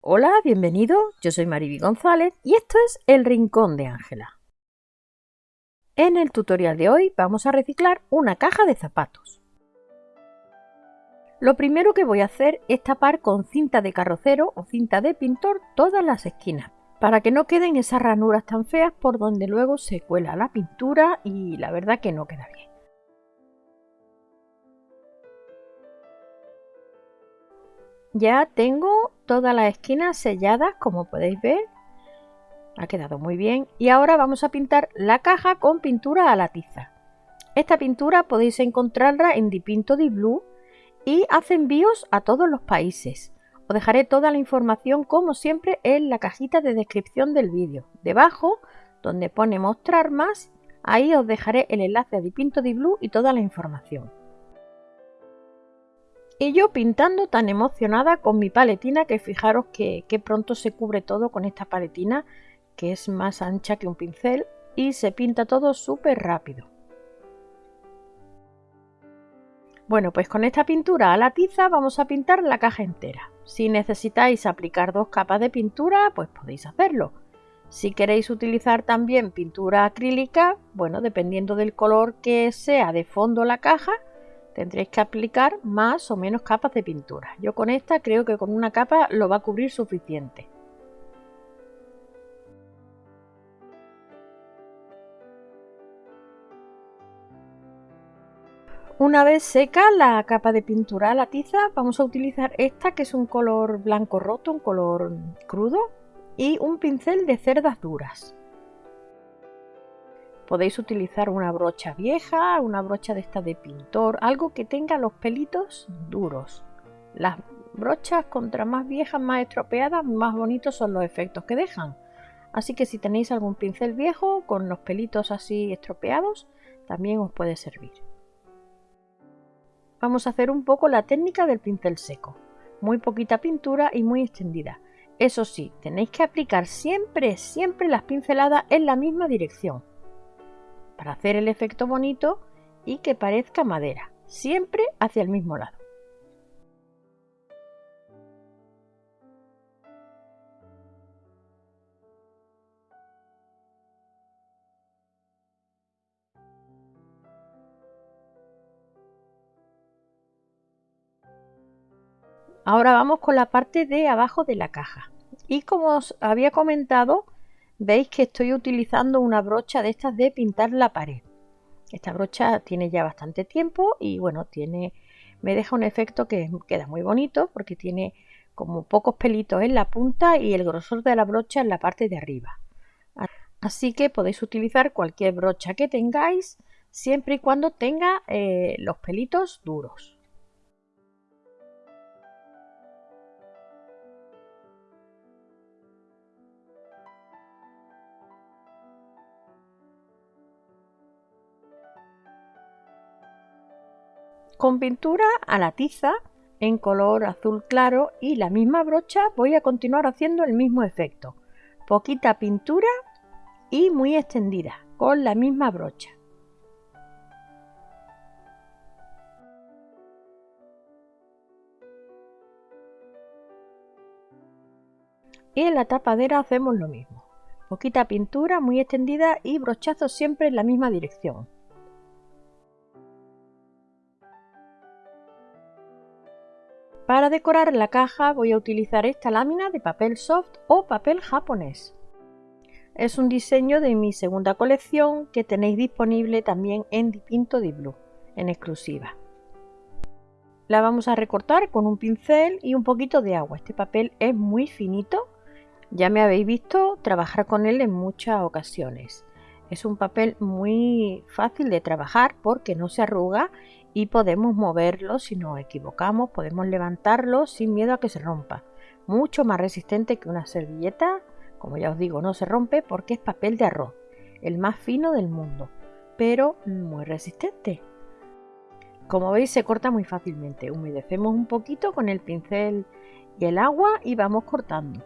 Hola, bienvenido, yo soy Mariby González y esto es El Rincón de Ángela. En el tutorial de hoy vamos a reciclar una caja de zapatos. Lo primero que voy a hacer es tapar con cinta de carrocero o cinta de pintor todas las esquinas, para que no queden esas ranuras tan feas por donde luego se cuela la pintura y la verdad que no queda bien. Ya tengo todas las esquinas selladas como podéis ver. Ha quedado muy bien. Y ahora vamos a pintar la caja con pintura a la tiza. Esta pintura podéis encontrarla en Dipinto di Blue y hace envíos a todos los países. Os dejaré toda la información como siempre en la cajita de descripción del vídeo. Debajo, donde pone mostrar más, ahí os dejaré el enlace a Dipinto di Blue y toda la información. Y yo pintando tan emocionada con mi paletina que fijaros que, pronto se cubre todo con esta paletina que es más ancha que un pincel y se pinta todo súper rápido. Bueno, pues con esta pintura a la tiza vamos a pintar la caja entera. Si necesitáis aplicar dos capas de pintura, pues podéis hacerlo. Si queréis utilizar también pintura acrílica, bueno, dependiendo del color que sea de fondo la caja, tendréis que aplicar más o menos capas de pintura. Yo con esta creo que con una capa lo va a cubrir suficiente. Una vez seca la capa de pintura a la tiza, vamos a utilizar esta que es un color blanco roto, un color crudo y un pincel de cerdas duras. Podéis utilizar una brocha vieja, una brocha de esta de pintor, algo que tenga los pelitos duros. Las brochas contra más viejas, más estropeadas, más bonitos son los efectos que dejan. Así que si tenéis algún pincel viejo con los pelitos así estropeados, también os puede servir. Vamos a hacer un poco la técnica del pincel seco. Muy poquita pintura y muy extendida. Eso sí, tenéis que aplicar siempre, siempre las pinceladas en la misma dirección para hacer el efecto bonito y que parezca madera, siempre hacia el mismo lado. Ahora vamos con la parte de abajo de la caja. Y como os había comentado, veis que estoy utilizando una brocha de estas de pintar la pared. Esta brocha tiene ya bastante tiempo y bueno, tiene, me deja un efecto que queda muy bonito porque tiene como pocos pelitos en la punta y el grosor de la brocha en la parte de arriba. Así que podéis utilizar cualquier brocha que tengáis siempre y cuando tenga eh, los pelitos duros. Con pintura a la tiza en color azul claro y la misma brocha voy a continuar haciendo el mismo efecto. Poquita pintura y muy extendida con la misma brocha. Y en la tapadera hacemos lo mismo. Poquita pintura muy extendida y brochazos siempre en la misma dirección. Para decorar la caja voy a utilizar esta lámina de papel soft o papel japonés. Es un diseño de mi segunda colección que tenéis disponible también en Dipinto di Blue, en exclusiva. La vamos a recortar con un pincel y un poquito de agua. Este papel es muy finito, ya me habéis visto trabajar con él en muchas ocasiones. Es un papel muy fácil de trabajar porque no se arruga y podemos moverlo si nos equivocamos, podemos levantarlo sin miedo a que se rompa. Mucho más resistente que una servilleta, como ya os digo, no se rompe porque es papel de arroz, el más fino del mundo, pero muy resistente. Como veis se corta muy fácilmente, humedecemos un poquito con el pincel y el agua y vamos cortando.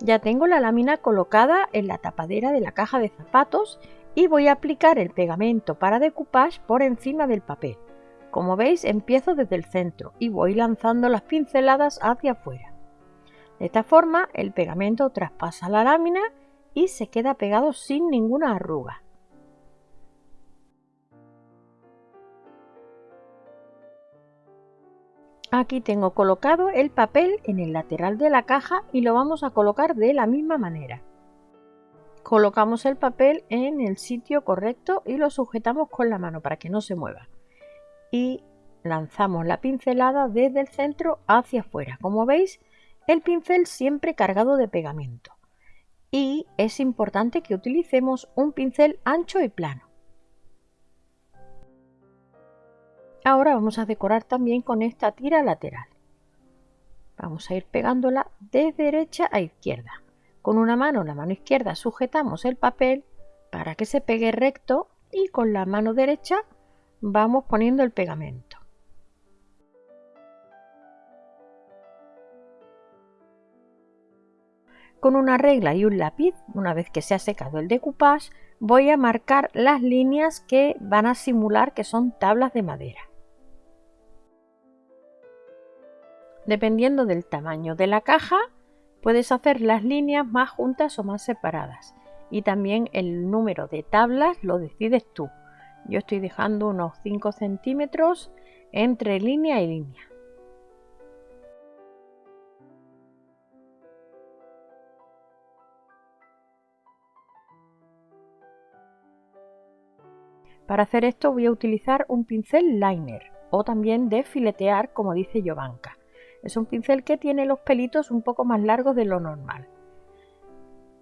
Ya tengo la lámina colocada en la tapadera de la caja de zapatos y voy a aplicar el pegamento para decoupage por encima del papel. Como veis empiezo desde el centro y voy lanzando las pinceladas hacia afuera. De esta forma el pegamento traspasa la lámina y se queda pegado sin ninguna arruga. Aquí tengo colocado el papel en el lateral de la caja y lo vamos a colocar de la misma manera. Colocamos el papel en el sitio correcto y lo sujetamos con la mano para que no se mueva. Y lanzamos la pincelada desde el centro hacia afuera. Como veis, el pincel siempre cargado de pegamento. Y es importante que utilicemos un pincel ancho y plano. Ahora vamos a decorar también con esta tira lateral. Vamos a ir pegándola de derecha a izquierda. Con una mano, la mano izquierda, sujetamos el papel para que se pegue recto y con la mano derecha vamos poniendo el pegamento. Con una regla y un lápiz, una vez que se ha secado el decoupage, voy a marcar las líneas que van a simular que son tablas de madera. Dependiendo del tamaño de la caja, puedes hacer las líneas más juntas o más separadas. Y también el número de tablas lo decides tú. Yo estoy dejando unos 5 centímetros entre línea y línea. Para hacer esto voy a utilizar un pincel liner o también de filetear como dice Jovanka. Es un pincel que tiene los pelitos un poco más largos de lo normal.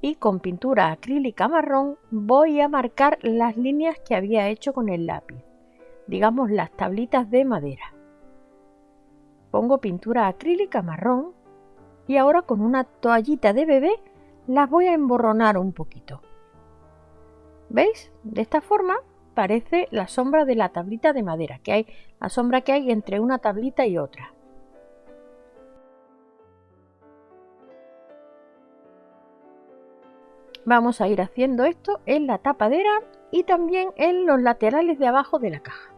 Y con pintura acrílica marrón voy a marcar las líneas que había hecho con el lápiz, digamos las tablitas de madera. Pongo pintura acrílica marrón y ahora con una toallita de bebé las voy a emborronar un poquito. ¿Veis? De esta forma parece la sombra de la tablita de madera, que hay la sombra que hay entre una tablita y otra. Vamos a ir haciendo esto en la tapadera y también en los laterales de abajo de la caja.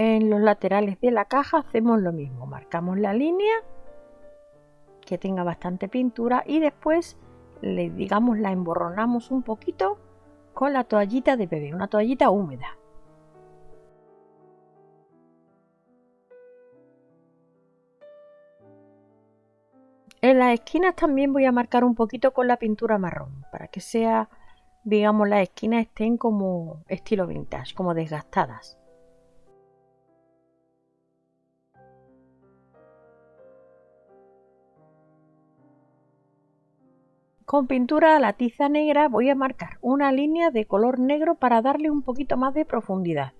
En los laterales de la caja hacemos lo mismo. Marcamos la línea que tenga bastante pintura y después le digamos la emborronamos un poquito con la toallita de bebé una toallita húmeda. En las esquinas también voy a marcar un poquito con la pintura marrón para que sea digamos las esquinas estén como estilo vintage como desgastadas Con pintura a la tiza negra voy a marcar una línea de color negro para darle un poquito más de profundidad.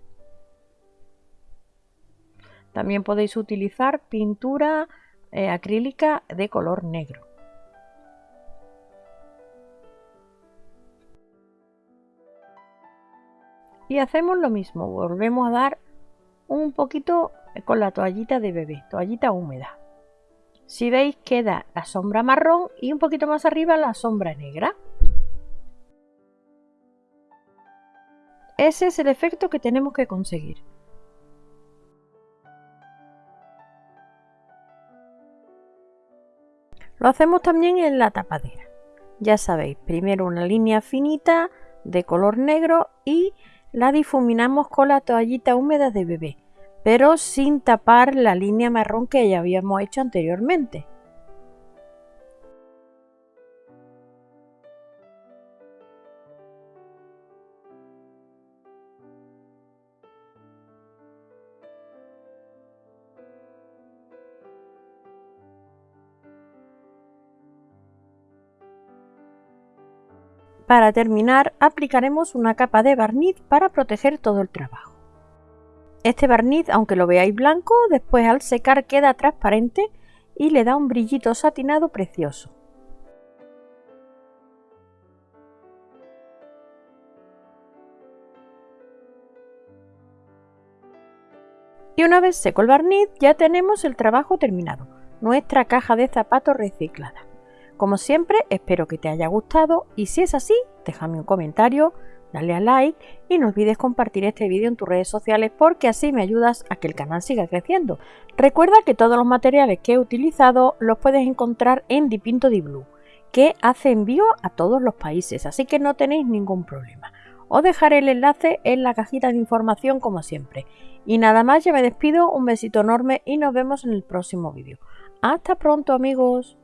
También podéis utilizar pintura eh, acrílica de color negro. Y hacemos lo mismo, volvemos a dar un poquito con la toallita de bebé, toallita húmeda. Si veis queda la sombra marrón y un poquito más arriba la sombra negra. Ese es el efecto que tenemos que conseguir. Lo hacemos también en la tapadera. Ya sabéis, primero una línea finita de color negro y la difuminamos con la toallita húmeda de bebé pero sin tapar la línea marrón que ya habíamos hecho anteriormente. Para terminar, aplicaremos una capa de barniz para proteger todo el trabajo. Este barniz, aunque lo veáis blanco, después al secar queda transparente y le da un brillito satinado precioso. Y una vez seco el barniz ya tenemos el trabajo terminado, nuestra caja de zapatos reciclada. Como siempre espero que te haya gustado y si es así déjame un comentario, dale a like y no olvides compartir este vídeo en tus redes sociales porque así me ayudas a que el canal siga creciendo. Recuerda que todos los materiales que he utilizado los puedes encontrar en Dipinto Di Blue, que hace envío a todos los países, así que no tenéis ningún problema. Os dejaré el enlace en la cajita de información como siempre. Y nada más, ya me despido, un besito enorme y nos vemos en el próximo vídeo. Hasta pronto amigos.